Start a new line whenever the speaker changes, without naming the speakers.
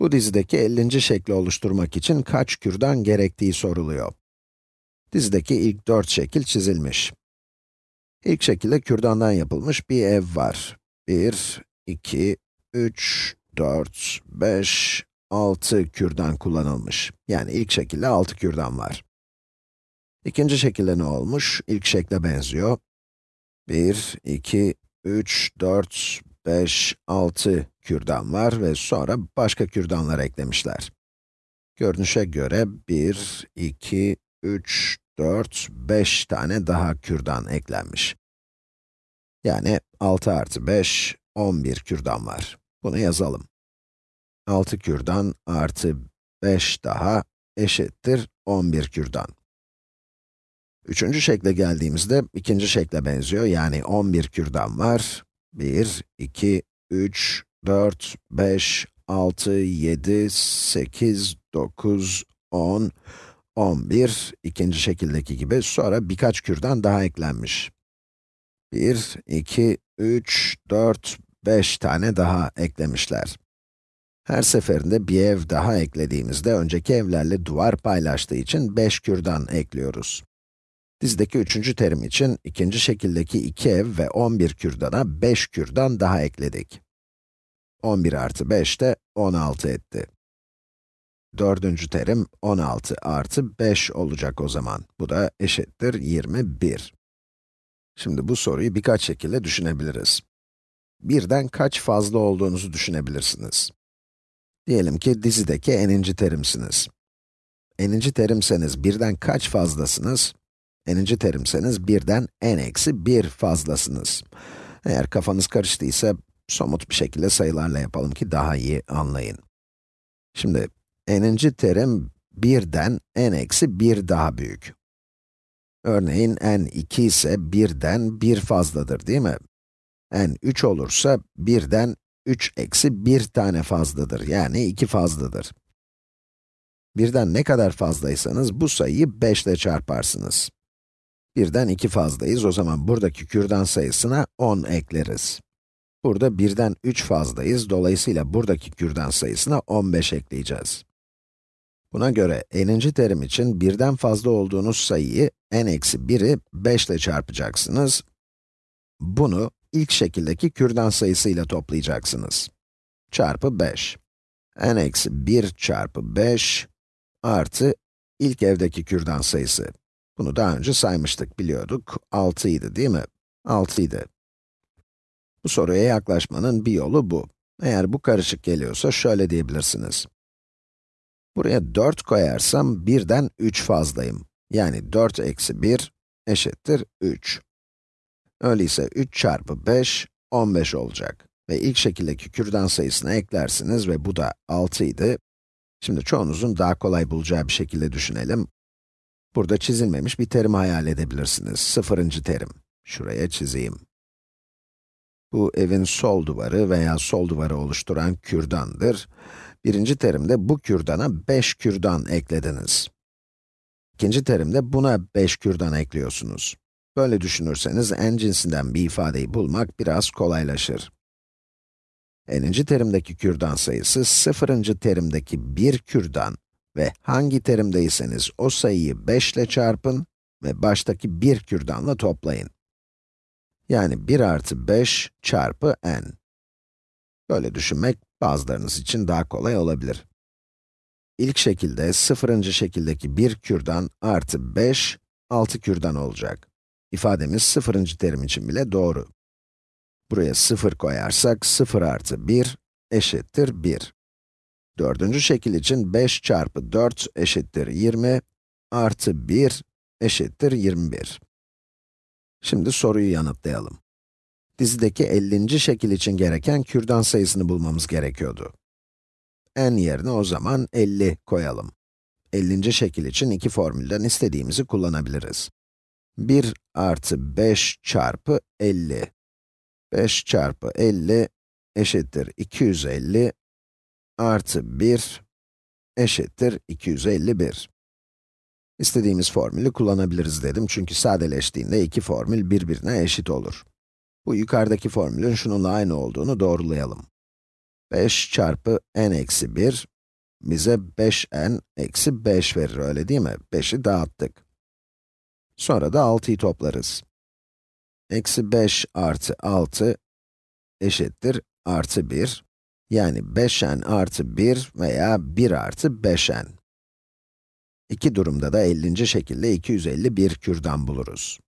Bu dizideki 50. şekli oluşturmak için kaç kürdan gerektiği soruluyor. Dizideki ilk 4 şekil çizilmiş. İlk şekilde kürdandan yapılmış bir ev var. 1, 2, 3, 4, 5, 6 kürdan kullanılmış. Yani ilk şekilde 6 kürdan var. İkinci şekilde ne olmuş? İlk şekle benziyor. 1, 2, 3, 4, 5, 6 kürdan var ve sonra başka kürdanlar eklemişler. Görünüşe göre 1, 2, 3, 4, 5 tane daha kürdan eklenmiş. Yani 6 artı 5, 11 kürdan var. Bunu yazalım. 6 kürdan artı 5 daha eşittir 11 kürdan. Üçüncü şekle geldiğimizde ikinci şekle benziyor. Yani 11 kürdan var. 1, 2, 3, 4, 5, 6, 7, 8, 9, 10, 11, ikinci şekildeki gibi. Sonra birkaç kürdan daha eklenmiş. 1, 2, 3, 4, 5 tane daha eklemişler. Her seferinde bir ev daha eklediğimizde önceki evlerle duvar paylaştığı için 5 kürdan ekliyoruz. Dizdeki üçüncü terim için ikinci şekildeki iki ev ve 11 kürdana 5 kürdan daha ekledik. 11 artı 5 de 16 etti. Dördüncü terim 16 artı 5 olacak o zaman. Bu da eşittir 21. Şimdi bu soruyu birkaç şekilde düşünebiliriz. Birden kaç fazla olduğunuzu düşünebilirsiniz. Diyelim ki dizideki n'inci terimsiniz. n'inci terimseniz birden kaç fazlasınız? n'inci terimseniz birden n eksi 1 fazlasınız. Eğer kafanız karıştıysa, somut bir şekilde sayılarla yapalım ki daha iyi anlayın. Şimdi, n'inci terim birden n eksi 1 daha büyük. Örneğin n 2 ise 1'den 1 fazladır değil mi? n 3 olursa birden 3 eksi 1 tane fazladır, yani 2 fazladır. Birden ne kadar fazlaysanız bu sayıyı 5 ile çarparsınız. Birden 2 fazlayız, o zaman buradaki kürdan sayısına 10 ekleriz. Burada birden 3 fazlayız, dolayısıyla buradaki kürdan sayısına 15 ekleyeceğiz. Buna göre n'inci terim için birden fazla olduğunuz sayıyı n eksi 1'i 5 ile çarpacaksınız. Bunu ilk şekildeki kürdan sayısıyla toplayacaksınız. Çarpı 5. n eksi 1 çarpı 5 artı ilk evdeki kürdan sayısı. Bunu daha önce saymıştık, biliyorduk. 6 idi değil mi? 6 idi. Bu soruya yaklaşmanın bir yolu bu. Eğer bu karışık geliyorsa şöyle diyebilirsiniz. Buraya 4 koyarsam birden 3 fazlayım. Yani 4 eksi 1 eşittir 3. Öyleyse 3 çarpı 5, 15 olacak. Ve ilk şekildeki kürdan sayısını eklersiniz ve bu da 6 idi. Şimdi çoğunuzun daha kolay bulacağı bir şekilde düşünelim. Burada çizilmemiş bir terim hayal edebilirsiniz. Sıfırıncı terim. Şuraya çizeyim. Bu evin sol duvarı veya sol duvarı oluşturan kürdandır. Birinci terimde bu kürdana 5 kürdan eklediniz. İkinci terimde buna 5 kürdan ekliyorsunuz. Böyle düşünürseniz n cinsinden bir ifadeyi bulmak biraz kolaylaşır. n'inci terimdeki kürdan sayısı, sıfırıncı terimdeki bir kürdan ve hangi terimdeyseniz o sayıyı 5 ile çarpın ve baştaki bir kürdanla toplayın. Yani 1 artı 5 çarpı n. Böyle düşünmek bazılarınız için daha kolay olabilir. İlk şekilde, sıfırıncı şekildeki bir kürdan artı 5, 6 kürdan olacak. İfademiz sıfırıncı terim için bile doğru. Buraya 0 koyarsak, 0 artı 1 eşittir 1. Dördüncü şekil için 5 çarpı 4 eşittir 20, artı 1 eşittir 21. Şimdi soruyu yanıtlayalım. Dizideki 50. şekil için gereken kürdan sayısını bulmamız gerekiyordu. n yerine o zaman 50 koyalım. 50. şekil için iki formülden istediğimizi kullanabiliriz. 1 artı 5 çarpı 50. 5 çarpı 50 eşittir 250 artı 1 eşittir 251. İstediğimiz formülü kullanabiliriz dedim çünkü sadeleştiğinde iki formül birbirine eşit olur. Bu yukarıdaki formülün şununla aynı olduğunu doğrulayalım. 5 çarpı n eksi 1, bize 5n eksi 5 verir, öyle değil mi? 5'i dağıttık. Sonra da 6'yı toplarız. Eksi 5 artı 6 eşittir artı 1. Yani 5n artı 1 veya 1 artı 5n. İki durumda da 50. şekilde 251 kürdan buluruz.